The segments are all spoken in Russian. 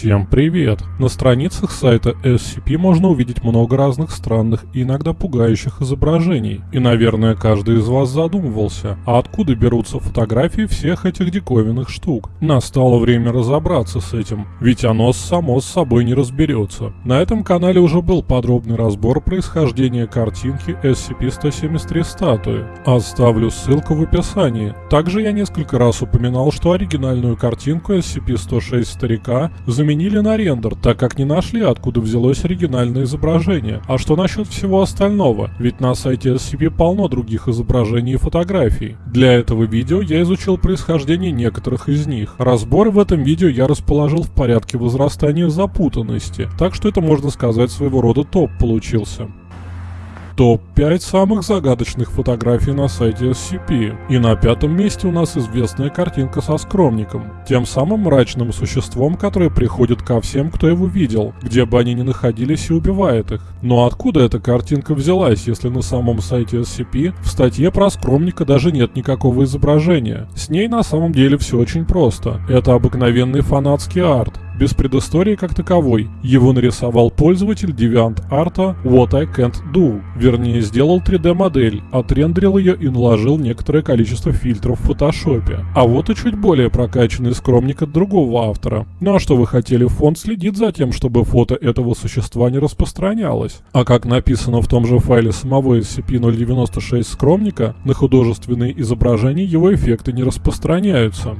Всем привет! На страницах сайта SCP можно увидеть много разных странных и иногда пугающих изображений. И, наверное, каждый из вас задумывался, а откуда берутся фотографии всех этих диковинных штук? Настало время разобраться с этим, ведь оно само с собой не разберется. На этом канале уже был подробный разбор происхождения картинки SCP-173 статуи. Оставлю ссылку в описании. Также я несколько раз упоминал, что оригинальную картинку SCP-106 старика заменили на рендер, так как не нашли, откуда взялось оригинальное изображение. А что насчет всего остального? Ведь на сайте SCP полно других изображений и фотографий. Для этого видео я изучил происхождение некоторых из них. Разбор в этом видео я расположил в порядке возрастания запутанности, так что это можно сказать своего рода топ получился. Топ-5 самых загадочных фотографий на сайте SCP. И на пятом месте у нас известная картинка со скромником. Тем самым мрачным существом, которое приходит ко всем, кто его видел, где бы они ни находились и убивает их. Но откуда эта картинка взялась, если на самом сайте SCP в статье про скромника даже нет никакого изображения? С ней на самом деле все очень просто. Это обыкновенный фанатский арт без предыстории как таковой. Его нарисовал пользователь DeviantArt What I Can't Do, вернее сделал 3D-модель, отрендерил ее и наложил некоторое количество фильтров в фотошопе. А вот и чуть более прокачанный скромник от другого автора. Ну а что вы хотели, фонд следит за тем, чтобы фото этого существа не распространялось. А как написано в том же файле самого SCP-096 скромника, на художественные изображения его эффекты не распространяются.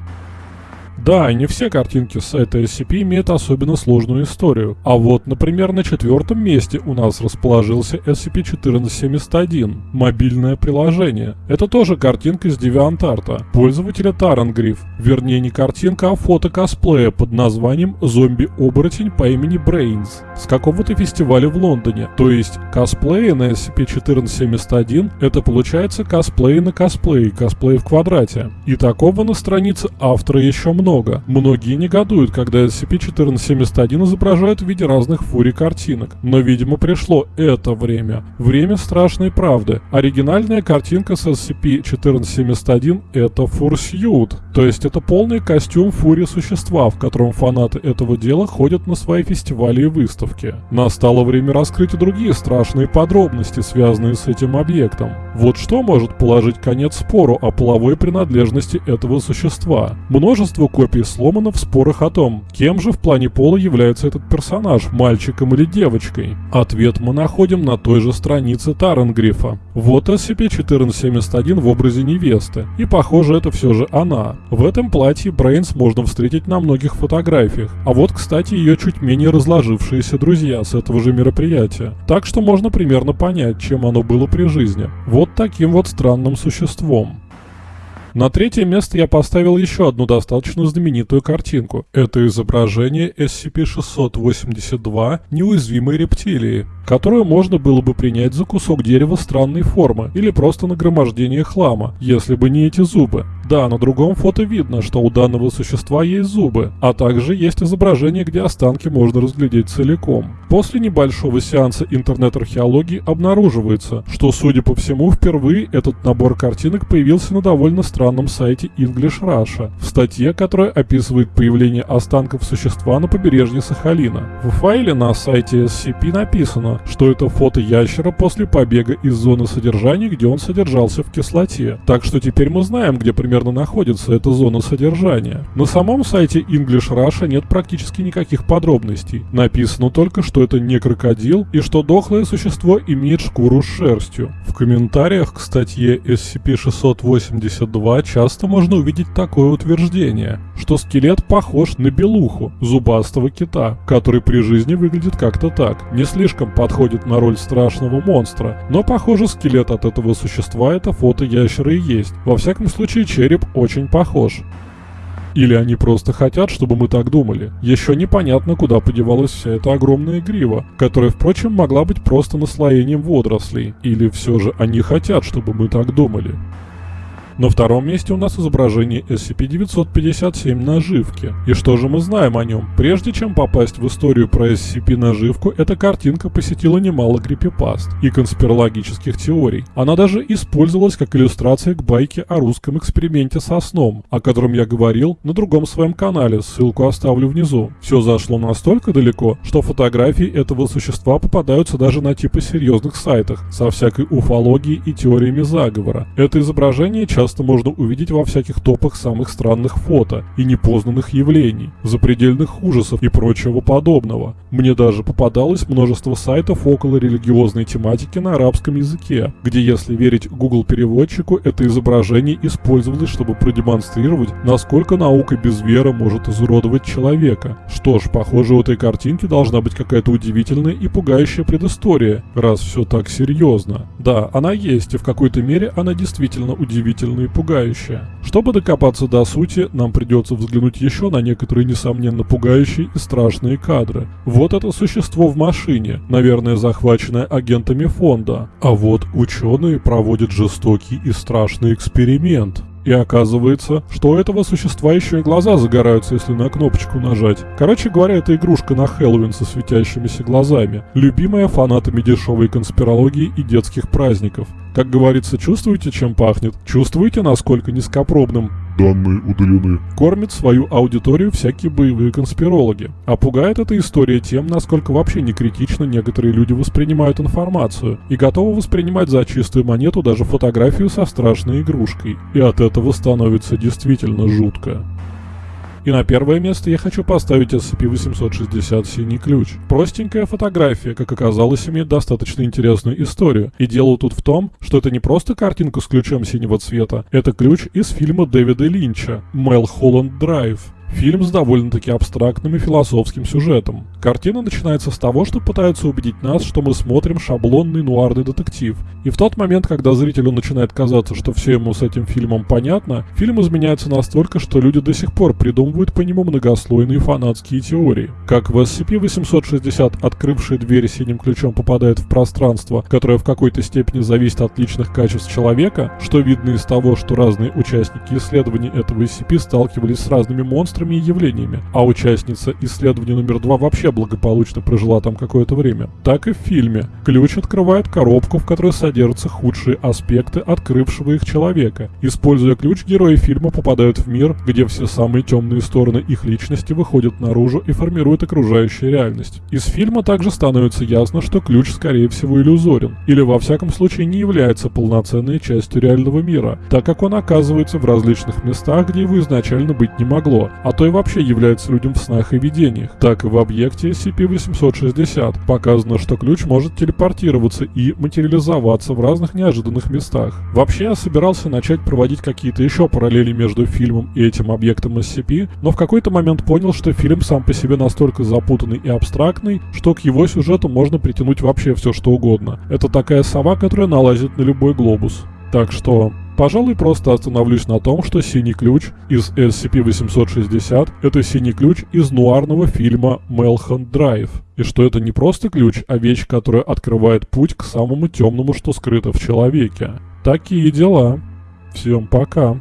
Да, не все картинки с сайта SCP имеют особенно сложную историю. А вот, например, на четвертом месте у нас расположился SCP-1471, мобильное приложение. Это тоже картинка из DeviantArt, пользователя Тарангриф. Вернее, не картинка, а фото косплея под названием «Зомби-оборотень по имени Brains» с какого-то фестиваля в Лондоне. То есть, косплеи на SCP-1471 это получается косплей на косплей, косплей в квадрате. И такого на странице автора еще много много. Многие негодуют, когда SCP-1471 изображают в виде разных фурий картинок. Но, видимо, пришло это время. Время страшной правды. Оригинальная картинка с SCP-1471 это фурсьют. То есть это полный костюм фурии существа, в котором фанаты этого дела ходят на свои фестивали и выставки. Настало время раскрыть и другие страшные подробности, связанные с этим объектом. Вот что может положить конец спору о половой принадлежности этого существа. Множество копий сломано в спорах о том, кем же в плане пола является этот персонаж, мальчиком или девочкой. Ответ мы находим на той же странице Таренгрифа. Вот SCP-1471 в образе невесты, и похоже это все же она. В этом платье Брейнс можно встретить на многих фотографиях, а вот, кстати, ее чуть менее разложившиеся друзья с этого же мероприятия. Так что можно примерно понять, чем оно было при жизни. Вот таким вот странным существом. На третье место я поставил еще одну достаточно знаменитую картинку. Это изображение SCP-682 неуязвимой рептилии которую можно было бы принять за кусок дерева странной формы или просто нагромождение хлама, если бы не эти зубы. Да, на другом фото видно, что у данного существа есть зубы, а также есть изображение, где останки можно разглядеть целиком. После небольшого сеанса интернет-археологии обнаруживается, что, судя по всему, впервые этот набор картинок появился на довольно странном сайте English Russia, в статье, которая описывает появление останков существа на побережье Сахалина. В файле на сайте SCP написано, что это фото ящера после побега из зоны содержания, где он содержался в кислоте. Так что теперь мы знаем, где примерно находится эта зона содержания. На самом сайте English Russia нет практически никаких подробностей. Написано только, что это не крокодил и что дохлое существо имеет шкуру с шерстью. В комментариях к статье SCP-682 часто можно увидеть такое утверждение, что скелет похож на белуху, зубастого кита, который при жизни выглядит как-то так, не слишком подходит на роль страшного монстра, но похоже скелет от этого существа это фото ящера и есть. Во всяком случае череп очень похож. Или они просто хотят, чтобы мы так думали. Еще непонятно, куда подевалась вся эта огромная грива, которая, впрочем, могла быть просто наслоением водорослей. Или все же они хотят, чтобы мы так думали. На втором месте у нас изображение SCP-957 наживки. И что же мы знаем о нем? Прежде чем попасть в историю про SCP-наживку, эта картинка посетила немало крипипаст и конспирологических теорий. Она даже использовалась как иллюстрация к байке о русском эксперименте со сном, о котором я говорил на другом своем канале, ссылку оставлю внизу. Все зашло настолько далеко, что фотографии этого существа попадаются даже на типы серьезных сайтах, со всякой уфологией и теориями заговора. Это изображение часто можно увидеть во всяких топах самых странных фото и непознанных явлений, запредельных ужасов и прочего подобного. Мне даже попадалось множество сайтов около религиозной тематики на арабском языке, где, если верить Google переводчику, это изображение использовалось, чтобы продемонстрировать, насколько наука без веры может изуродовать человека. Что ж, похоже, у этой картинки должна быть какая-то удивительная и пугающая предыстория, раз все так серьезно. Да, она есть, и в какой-то мере она действительно удивительная и пугающая. Чтобы докопаться до сути, нам придется взглянуть еще на некоторые несомненно пугающие и страшные кадры. Вот это существо в машине, наверное захваченное агентами фонда. А вот ученые проводят жестокий и страшный эксперимент. И оказывается, что у этого существа еще и глаза загораются, если на кнопочку нажать. Короче говоря, это игрушка на Хэллоуин со светящимися глазами. Любимая фанатами дешевой конспирологии и детских праздников. Как говорится, чувствуете, чем пахнет? Чувствуете, насколько низкопробным Данные удалены. кормят свою аудиторию всякие боевые конспирологи. А пугает эта история тем, насколько вообще не критично некоторые люди воспринимают информацию и готовы воспринимать за чистую монету даже фотографию со страшной игрушкой. И от этого становится действительно жутко. И на первое место я хочу поставить SCP-860 «Синий ключ». Простенькая фотография, как оказалось, имеет достаточно интересную историю. И дело тут в том, что это не просто картинка с ключом синего цвета, это ключ из фильма Дэвида Линча «Мэл Холланд Драйв». Фильм с довольно-таки абстрактным и философским сюжетом. Картина начинается с того, что пытаются убедить нас, что мы смотрим шаблонный нуарный детектив. И в тот момент, когда зрителю начинает казаться, что все ему с этим фильмом понятно, фильм изменяется настолько, что люди до сих пор придумывают по нему многослойные фанатские теории. Как в SCP-860 открывшая дверь синим ключом попадает в пространство, которое в какой-то степени зависит от личных качеств человека, что видно из того, что разные участники исследований этого SCP сталкивались с разными монстрами, монстрами и явлениями, а участница исследования номер два вообще благополучно прожила там какое-то время. Так и в фильме. Ключ открывает коробку, в которой содержатся худшие аспекты открывшего их человека. Используя ключ, герои фильма попадают в мир, где все самые темные стороны их личности выходят наружу и формируют окружающую реальность. Из фильма также становится ясно, что ключ скорее всего иллюзорен, или во всяком случае не является полноценной частью реального мира, так как он оказывается в различных местах, где его изначально быть не могло, а то и вообще является людям в снах и видениях. Так и в объекте SCP-860 показано, что ключ может телепортироваться и материализоваться в разных неожиданных местах. Вообще я собирался начать проводить какие-то еще параллели между фильмом и этим объектом SCP, но в какой-то момент понял, что фильм сам по себе настолько запутанный и абстрактный, что к его сюжету можно притянуть вообще все что угодно. Это такая сова, которая налазит на любой глобус. Так что Пожалуй, просто остановлюсь на том, что синий ключ из SCP-860 — это синий ключ из нуарного фильма Melhunt Drive. И что это не просто ключ, а вещь, которая открывает путь к самому темному, что скрыто в человеке. Такие дела. Всем пока.